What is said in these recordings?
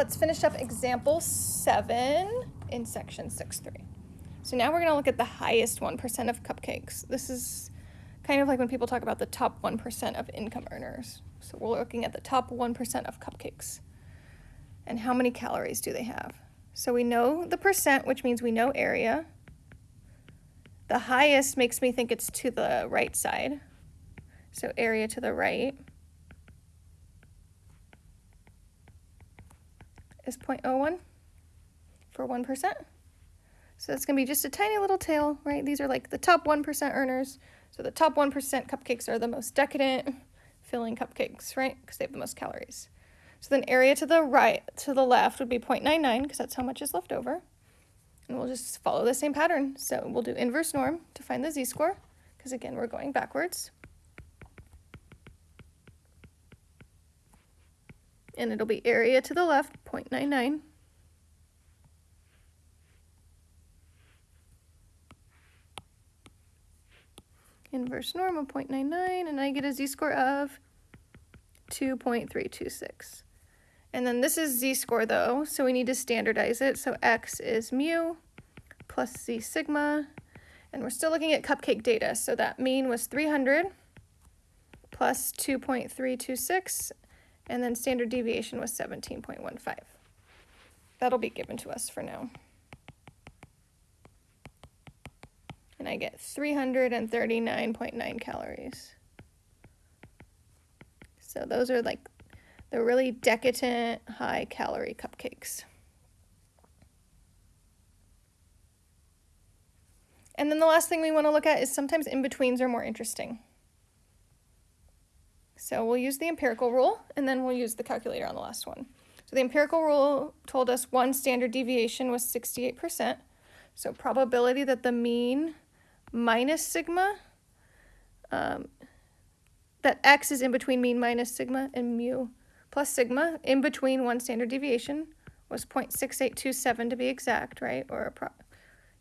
let's finish up example seven in section 6.3. So now we're going to look at the highest 1% of cupcakes. This is kind of like when people talk about the top 1% of income earners. So we're looking at the top 1% of cupcakes. And how many calories do they have? So we know the percent, which means we know area. The highest makes me think it's to the right side. So area to the right is 0.01 for 1%. So that's going to be just a tiny little tail, right? These are like the top 1% earners. So the top 1% cupcakes are the most decadent filling cupcakes, right? Because they have the most calories. So then area to the right, to the left would be 0.99 because that's how much is left over. And we'll just follow the same pattern. So we'll do inverse norm to find the z-score because again, we're going backwards. And it'll be area to the left, 0.99. Inverse norm of 0.99, and I get a z-score of 2.326. And then this is z-score though, so we need to standardize it. So x is mu plus z sigma, and we're still looking at cupcake data. So that mean was 300 plus 2.326, and then standard deviation was 17.15. That'll be given to us for now. And I get 339.9 calories. So those are like the really decadent high calorie cupcakes. And then the last thing we want to look at is sometimes in-betweens are more interesting. So we'll use the empirical rule and then we'll use the calculator on the last one. So the empirical rule told us one standard deviation was 68%. So probability that the mean minus sigma um, that x is in between mean minus sigma and mu plus sigma in between one standard deviation was 0.6827 to be exact, right? Or a pro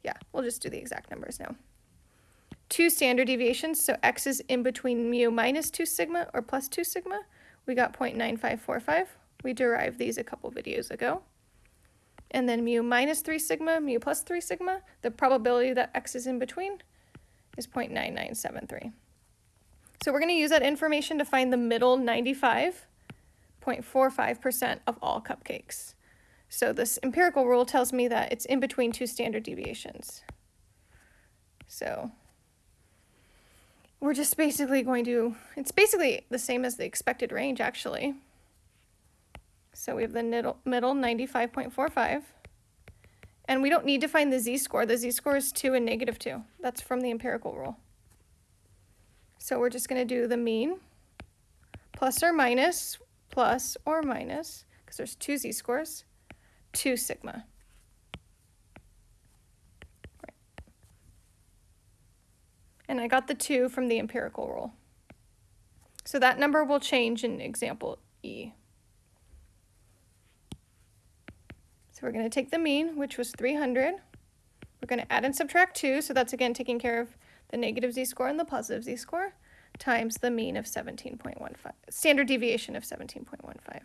yeah, we'll just do the exact numbers now. Two standard deviations, so x is in between mu minus 2 sigma or plus 2 sigma. We got 0.9545. We derived these a couple videos ago. And then mu minus 3 sigma, mu plus 3 sigma, the probability that x is in between is 0.9973. So we're going to use that information to find the middle 95.45% of all cupcakes. So this empirical rule tells me that it's in between two standard deviations. So we're just basically going to, it's basically the same as the expected range actually. So we have the middle, middle 95.45. And we don't need to find the z-score. The z-score is 2 and negative 2. That's from the empirical rule. So we're just going to do the mean plus or minus, plus or minus, because there's two z-scores, 2 sigma. And I got the 2 from the empirical rule. So that number will change in example E. So we're going to take the mean, which was 300. We're going to add and subtract 2, so that's again taking care of the negative z-score and the positive z-score times the mean of 17.15, standard deviation of 17.15.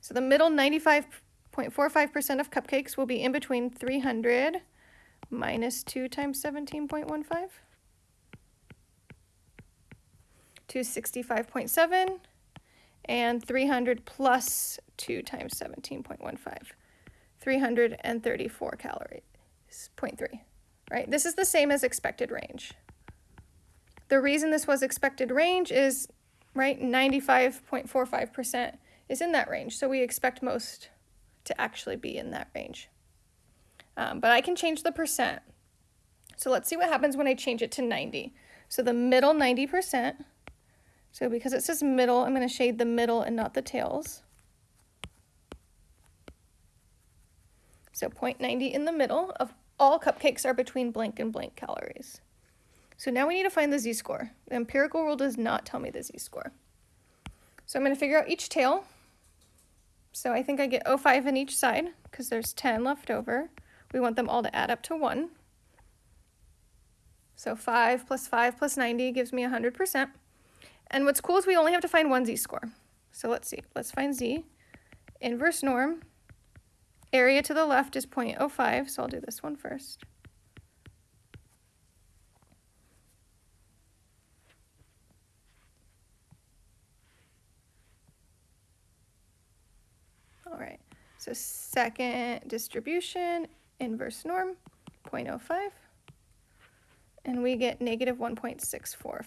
So the middle 95.45% of cupcakes will be in between 300 minus 2 times 17.15 to 65.7 and 300 plus 2 times 17.15, 334 calories, 0.3 right? This is the same as expected range. The reason this was expected range is, right, 95.45% is in that range. So we expect most to actually be in that range. Um, but I can change the percent. So let's see what happens when I change it to 90. So the middle 90%, so because it says middle, I'm going to shade the middle and not the tails. So 0.90 in the middle of all cupcakes are between blank and blank calories. So now we need to find the z-score. The empirical rule does not tell me the z-score. So I'm going to figure out each tail. So I think I get 0.5 in each side because there's 10 left over. We want them all to add up to 1. So 5 plus 5 plus 90 gives me 100%. And what's cool is we only have to find one z-score. So let's see. Let's find z. inverse norm. Area to the left is 0.05, so I'll do this one first. All right, so second distribution, inverse norm, 0.05. And we get negative 1.645.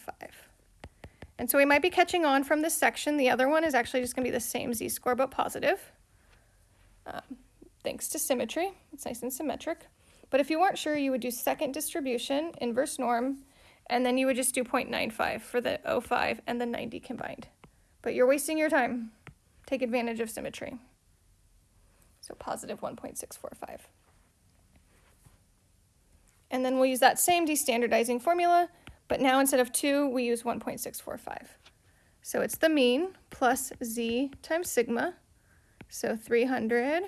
And so we might be catching on from this section. The other one is actually just gonna be the same z-score but positive. Um, thanks to symmetry, it's nice and symmetric. But if you weren't sure, you would do second distribution, inverse norm, and then you would just do 0.95 for the 05 and the 90 combined. But you're wasting your time. Take advantage of symmetry. So positive 1.645. And then we'll use that same destandardizing formula, but now instead of 2, we use 1.645. So it's the mean plus z times sigma, so 300.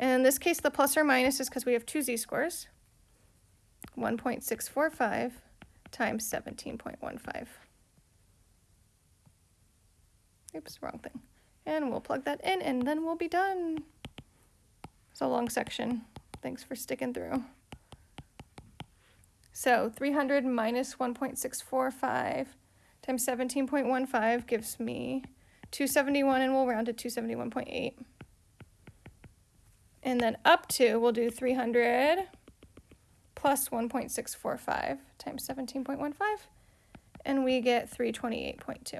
And in this case, the plus or minus is because we have two z-scores. 1.645 times 17.15. Oops, wrong thing. And we'll plug that in and then we'll be done. It's a long section. Thanks for sticking through. So 300 minus 1.645 times 17.15 gives me 271 and we'll round to 271.8. And then up to, we'll do 300 plus 1.645 times 17.15 and we get 328.2.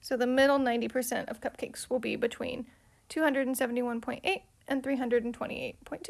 So the middle 90% of cupcakes will be between 271.8 and 328.2.